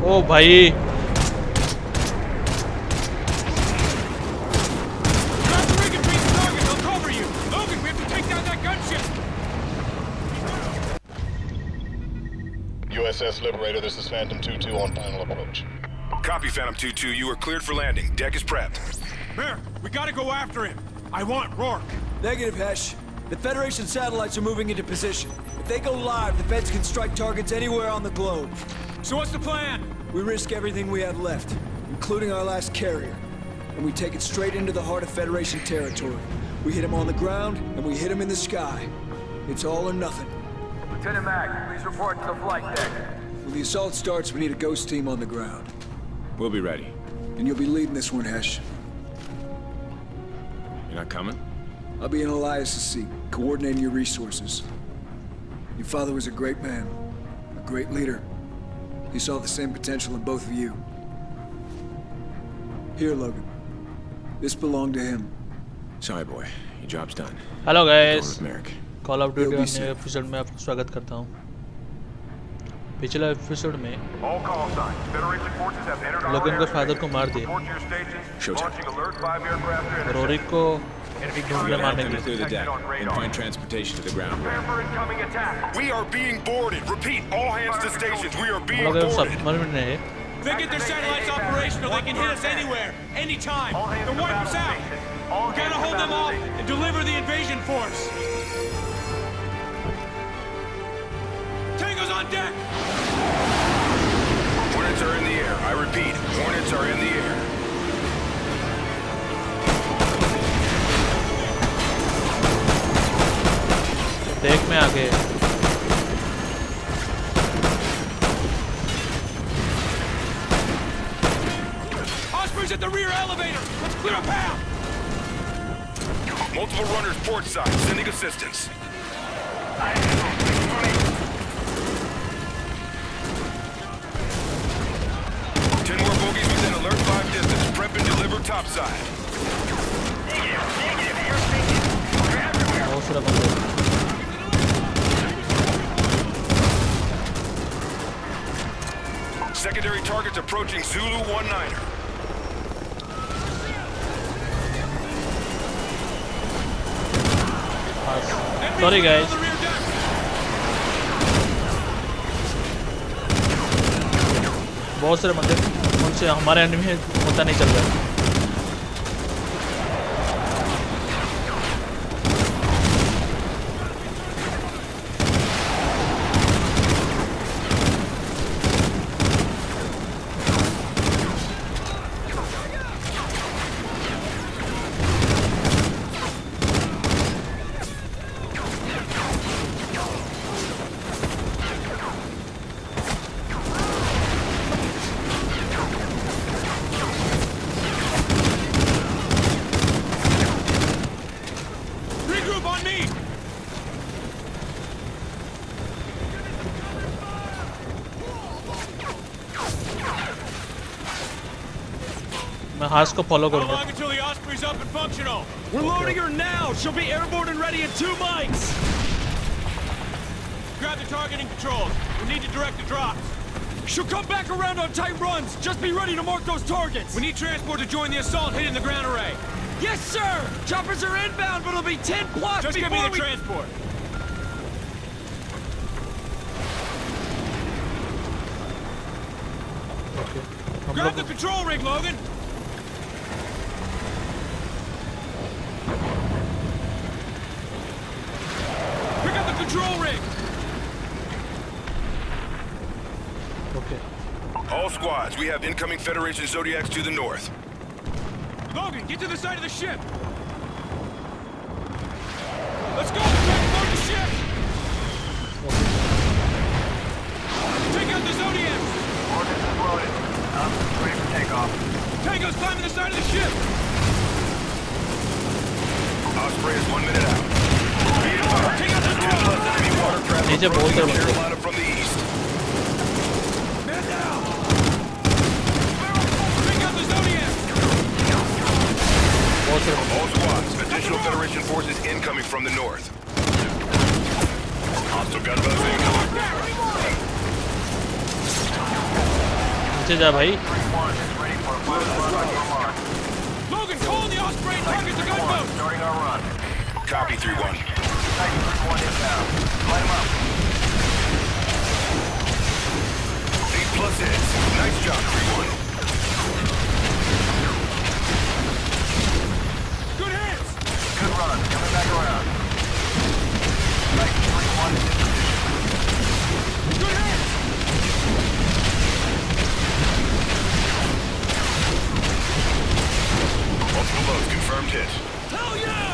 ओ भाई USS Liberator, this is Phantom 2-2 on final approach. Copy, Phantom 2-2. You are cleared for landing. Deck is prepped. Merrick, we gotta go after him. I want Rourke. Negative, Hesh. The Federation satellites are moving into position. If they go live, the Feds can strike targets anywhere on the globe. So what's the plan? We risk everything we have left, including our last carrier. And we take it straight into the heart of Federation territory. We hit him on the ground, and we hit him in the sky. It's all or nothing. Lieutenant Mack, please report to the flight deck. When the assault starts, we need a ghost team on the ground. We'll be ready. And you'll be leading this one, Hesh. You're not coming? I'll be in Elias' seat, coordinating your resources. Your father was a great man, a great leader. He saw the same potential in both of you. Here, Logan. This belonged to him. Sorry, boy. Your job's done. Hello Going guys with Merrick. Call of duty You'll be नए safe. Episode में आपका स्वागत करता हूँ पिछले episode में All call signs. Federation forces have entered our लोगन के airspace. फादर को मार दिया Report to your stations. Showtime. Launching alert 5 aircraft to और intercept. ओरिक को Enemy Move them through the deck and point transportation to the ground. We are being boarded. Repeat, all hands to stations. We are being boarded. They get their satellites operational. They can hit us anywhere, anytime. They'll wipe us out. We gotta hold them off and deliver the invasion force. Tango's on deck! snipers at the rear elevator! Let's clear a path! Multiple runners port side, sending assistance. Ten more bogeys within alert 5 distance. Prep and deliver topside. Negative, negative. You're everywhere. Secondary targets approaching Zulu 1-9. Sorry guys. बहुत सारे बंदे उनसे हमारे and में पता नहीं चल रहा है मैं हास को फॉलो How करूंगा long until the Osprey's up and functional? We're loading her now! She'll be airborne and ready in two mics! Grab the targeting controls. We need to direct the drops. She'll come back around on tight runs! Just be ready to mark those targets! We need transport to join the assault hitting the ground array. Yes, sir! Choppers are inbound, but it'll be 10 plus Just give before me the we... transport. हम Grab लोग the control rig, Logan. Control rig. Okay All squads, we have incoming Federation Zodiacs to the north. Logan, get to the side of the ship. बहुत सारे बंदे All squads, additional Federation forces incoming from the north. Hostile gun buzz incoming. पीछे जा भाई One is ready for a final run on your mark. Logan, call in the Osprey and target the gunboat! Starting our run. Copy 3-1. Titan 3-1 inbound. Light 'em up. Plus hits. Nice job, 3-1. Good hits! Good run. Coming back around. Titan 3-1 is in position. Good hits! Multiple loads confirmed hit. Hell yeah!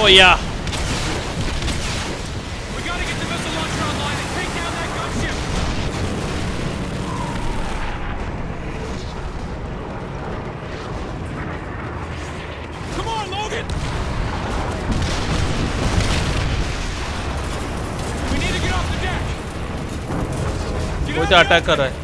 ओ या We gotta get the missile launcher online and take down that gunship! Come on, Logan! We need to get off the deck! Get कोई out तो of attack the- कर रहा है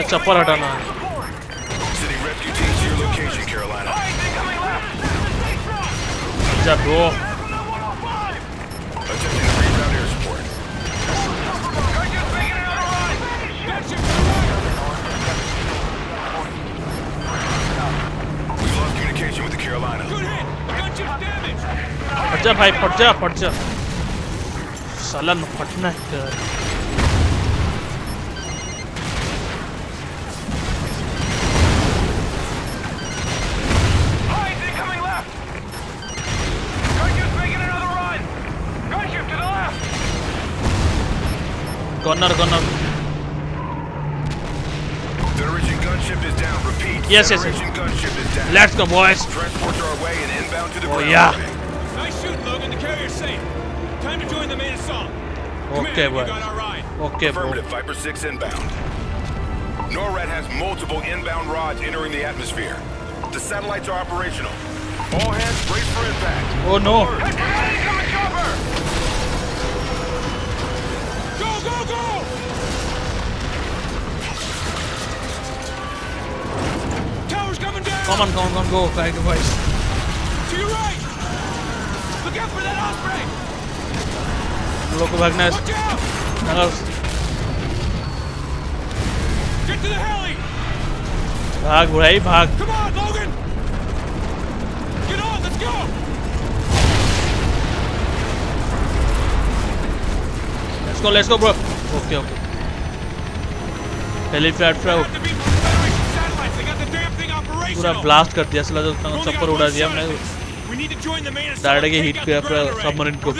है चप्पल हटाना है। अच्छा ब्रो फट जा भाई फट जा फट जा। साला फटना है corner, corner. The Norwegian gunship is down. Repeat. Yes, yes. yes. Let's go, boys. Transports are away and inbound to the. Oh yeah. Nice shoot, Logan. The carrier's safe. Time to join the main assault. Okay, Command, boy. Okay, Affirmative. Bro. Viper six inbound. NORAD has multiple inbound rods entering the atmosphere. The satellites are operational. All hands brace for impact. Oh no. Hey, Go, go, go! Tower's coming down. Come on come on go guide boys To your right. Look out for that Osprey. हम लोग को भागना है Watch out. नगल Get to the heli. भाग भाई भाग Come on, Logan. Get on. Let's go. Let's go let's go bro okay okay पहले flat flag पूरा ब्लास्ट कर दिया साला तो सब पर उड़ा दिया हमने। डायरेक्ट हीट किया पूरा सबमरीन को